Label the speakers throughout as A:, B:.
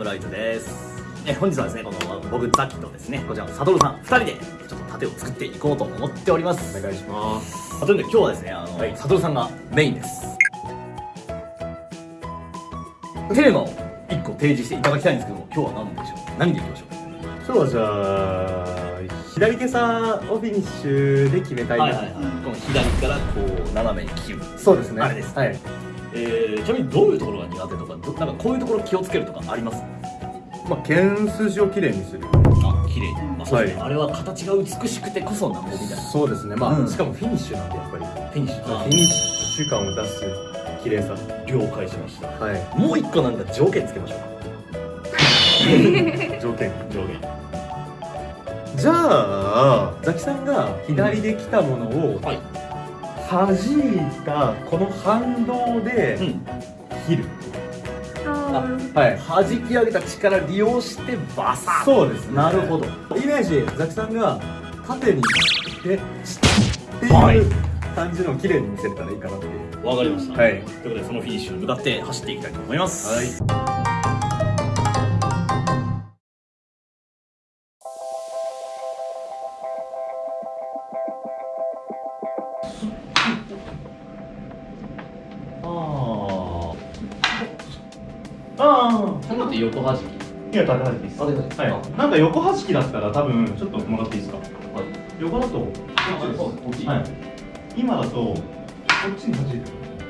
A: ムライズです。え本日はですねこの僕ザキとですねこちらのサドルさん2人でちょっと盾を作っていこうと思っております。
B: お願いします。
A: あというので今日はですねあの、
B: はい。
A: サドルさんがメインです。テーマを1個提示していただきたいんですけども今日は何でしょう？何でいきましょう？
B: 今日はじゃあ左手さをフィニッシュで決めたいな、
A: はいはいはい。この左からこう斜めに切る。
B: そうですね。
A: あれです
B: はい
A: えー、ちなみにどういうところが苦手とかどなんかこういうところ気をつけるとかあります？
B: まあ剣筋をきれいにする
A: あ綺麗まあそうですね、
B: はい。
A: あれは形が美しくてこそなんぼみたいな。
B: そうですね。まあ、
A: うん。
B: しかもフィニッシュなんでやっぱり。
A: フィニッシュ。
B: フィニッシュ感を出す綺麗さ
A: 了解しました。
B: はい。
A: もう一個なんか条件つけましょう
B: 条件。
A: 条件。
B: じゃあザキさんが左で来たものを
A: はい
B: 弾いたこの反動で
A: うん。
B: 切る、
C: あ
B: はい。
A: 弾き上げた力利用してバサッ
B: そうですね。
A: なるほど。
B: イメージザキさんが縦にでって
A: はい。
B: いう感じのを綺麗に見せれたらいいかなっていう。
A: わかりました、
B: はい。
A: ということでそのフィニッシュに向かって走っていきたいと思います。
B: はい
A: って横弾き？
B: いや縦弾きです。はい。なんか横弾きだったら多分ちょっともらっていいですか？
A: はい。
B: 横だとこっちです。
A: こっち。
B: はい。今だとこっちに弾いてる。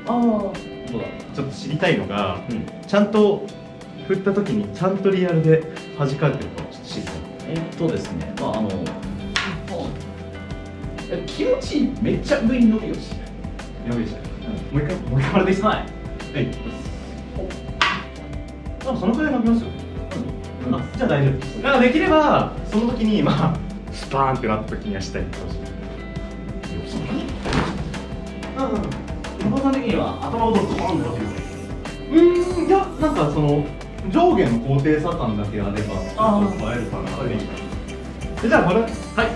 A: ああどうだ？
B: ちょっと知りたいのが
A: うん。
B: ちゃんと振った時にちゃんとリアルで弾かれてるかちょっと知りたい。
A: えっとですねまああのえ気持ちいいめっちゃ上に伸びるし。
B: やべえじゃん。もう一回もう一回もらっていいですか？
A: はい。
B: はいあそのくらい伸びますよ
A: うん。
B: あじゃあ大丈夫。ですだからできればその時にまあスパーンってなった時にはしたいかもしれないうんうん
A: さん的には頭をドーンって
B: う。ーん。いやなんかその上下の高低差感だけあれば
A: あー
B: ちょっと映えるかなってじゃあこれは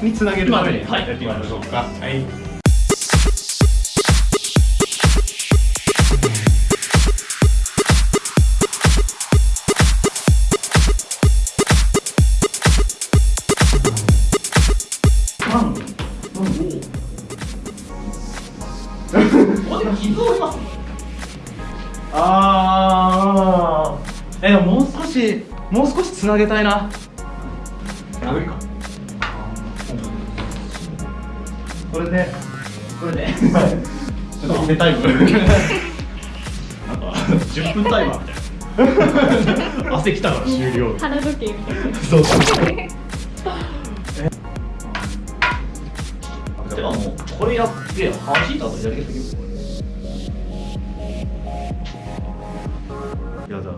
B: い。につなげるために
A: はい。
B: やってみましょうか。はい あー。えでももう少しもう少しつなげたいな。無理か。これで。
A: これで。
B: ちょっと
A: なんか10分タイマーみたいな。汗きたから終了。
C: 花時計みたいな。
B: そうそう
A: てかもうこれやって弾いた後左手先
B: やだ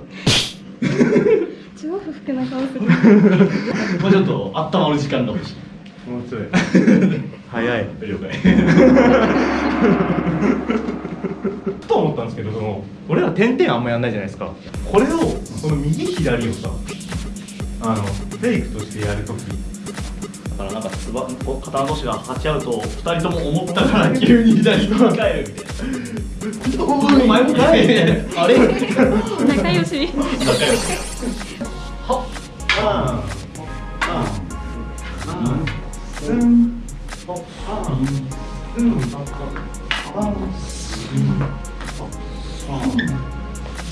C: 超不服な顔する
A: もうちょっと温まる時間が欲しい。
B: もうちょい。早い。
A: 了解。
B: と思ったんですけどその俺ら点々あんまやんないじゃないですか。これをこの右左をさあのフェイクとしてやるとき
A: だからなんかつば肩同士が張っちゃうと2人とも思ったから急に左に向かえるみたいなお前もかいあれ
C: 仲良し
A: 仲良しはっ
B: ああうんうんうん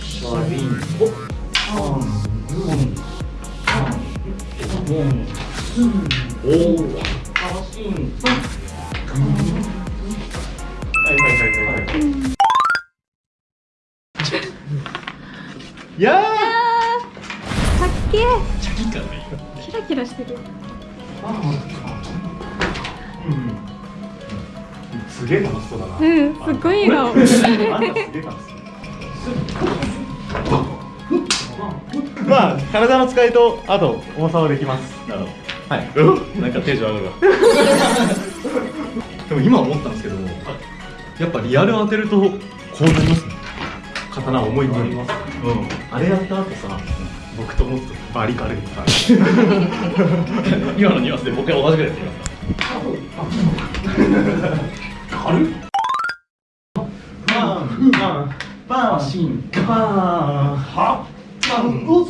A: シャリンほっあんうんあんうんおおあしん
B: はいはいはいはいはいいや
C: あー。かっけー。
A: チャキ感がいい
C: キラキラしてる。
B: ーうん。すげえ楽しそうだな。
C: うんすっごい笑顔
B: あんたすげえ楽しそうまあ体の使いとあと重さはできます。
A: なるほ
B: はい。
A: どなんかテンション上がるわ。
B: でも今思ったんですけどやっぱリアル当てるとこうなりますね。刀重いになります。うん。あれやった後さ僕ともっとバリ軽いか。ら
A: 今のニュアンスで僕は同じぐらいやってみますか軽っ。
B: バン。バン。バン。シン。バン。はバン。おっ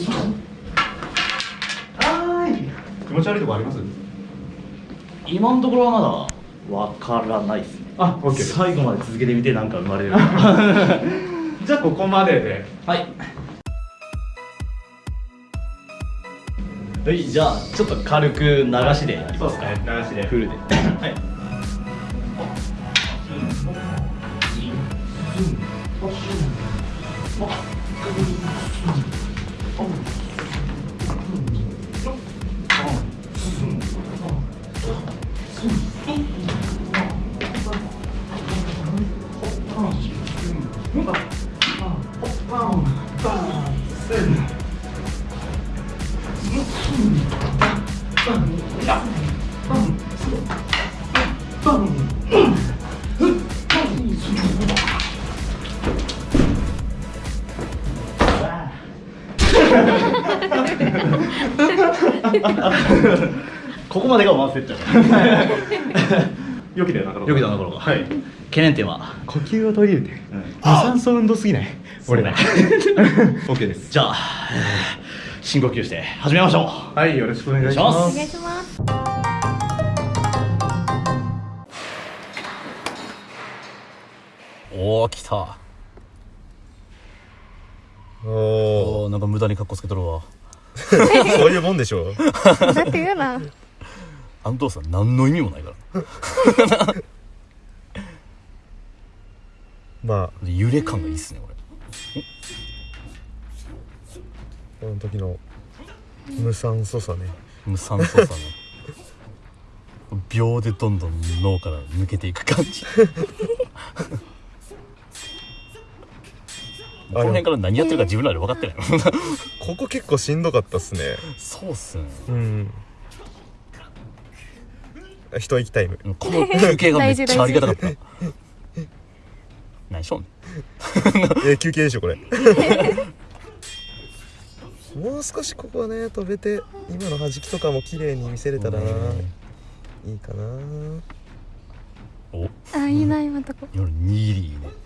B: 持ち悪いとこあります？
A: 今のところはまだわからないですね。
B: あオッケー。
A: 最後まで続けてみてなんか生まれる
B: じゃあここまでで。
A: はい。はいじゃあちょっと軽く流しで。やりますか
B: 流しで。
A: フルで。はいここまでがワンセット
B: よきだよな
A: よきだなころが
B: はい。
A: 懸念点は？
B: 呼吸を取り入れて。
A: うん。
B: 無酸素運動すぎない？俺ら。
A: そ
B: OK です。
A: じゃあ、えー深呼吸して始めましょう。
B: はいよろしくお願いします。
C: お願いします。
D: おお来た。
E: お
D: おーなんか無駄にカッコつけとるわ。
E: ー そういうもんでしょ。う
C: だって言うな。
D: あの動作何の意味もないから。
E: まあ。
D: で揺れ感がいいっすねこれ。
E: この時の無酸素さね。
D: 無酸素さね。秒でどんどん脳から抜けていく感じこの辺から何やってるか自分らで分かってない。
E: ここ結構しんどかったっすね。
D: そうっすね。
E: うん。一息タイム
D: この休憩がめっちゃありがたかった。何しょんねん
E: え休憩でしょこれ。もう少しここはね飛べて今の弾きとかも綺麗に見せれたらいいかな。
D: お。
C: あいいな今のとこ。
D: 夜握りいいね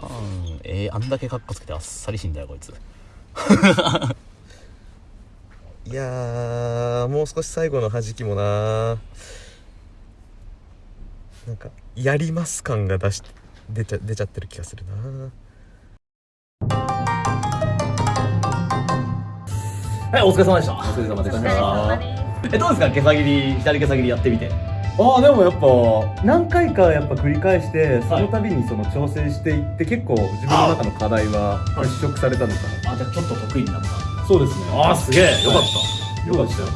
D: パンえー、あんだけカッコつけてあっさりしんだよこいつ。
E: いやーもう少し最後の弾きもななんかやります感が出し出ちゃ出ちゃってる気がするな
A: はいお疲れ様でした。お疲れ様でした。えどうですか？毛先切り左毛先切りやってみて
F: ああでもやっぱ何回かやっぱ繰り返してその度にその調整していって結構自分の中の課題は払拭されたのかな。
A: あじゃあちょっと得意になった。
F: そうですね。
A: ああすげえ。よかった。
F: よかった。よ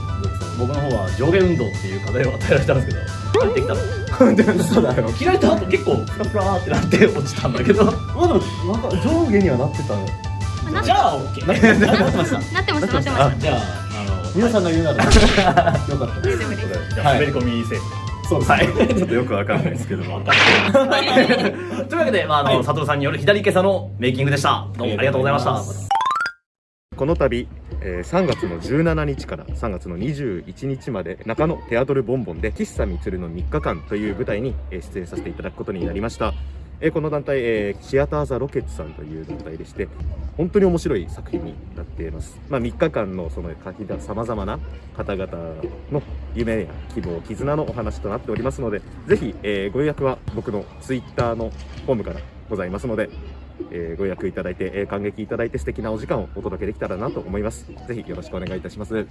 A: 僕の方は上下運動っていう課題を与えられたんですけどあれできたの
F: でもそうだよ。
A: 切られた後結構フラフラーってなって落ちたんだけど。
F: まあでもなんか上下にはなってた
C: な
A: じゃあ OK なってなってました
C: なってましたなってました
A: じゃああの
F: 皆さんが言うなら よかった
C: です。
A: 滑り込みセーフ
F: そうですね。ちょっとよくわかんないですけど。も
A: というわけで、まあ、あの、佐藤さんによる左今朝のメイキングでした。どうもありがとうございました。
E: この度、えー3月の17日から3月の21日まで中野テアトルボンボンで喫茶みつるの3日間という舞台にえー出演させていただくことになりました、えこの団体、えーシアター・ザ・ロケッツさんという団体でして本当に面白い作品になっています、まあ、3日間のその書きださまざまな方々の夢や希望絆のお話となっておりますのでぜひ、えーご予約は僕のツイッターのフォームからございますのでえーご予約いただいて、え感激いただいて素敵なお時間をお届けできたらなと思います。ぜひよろしくお願いいたします。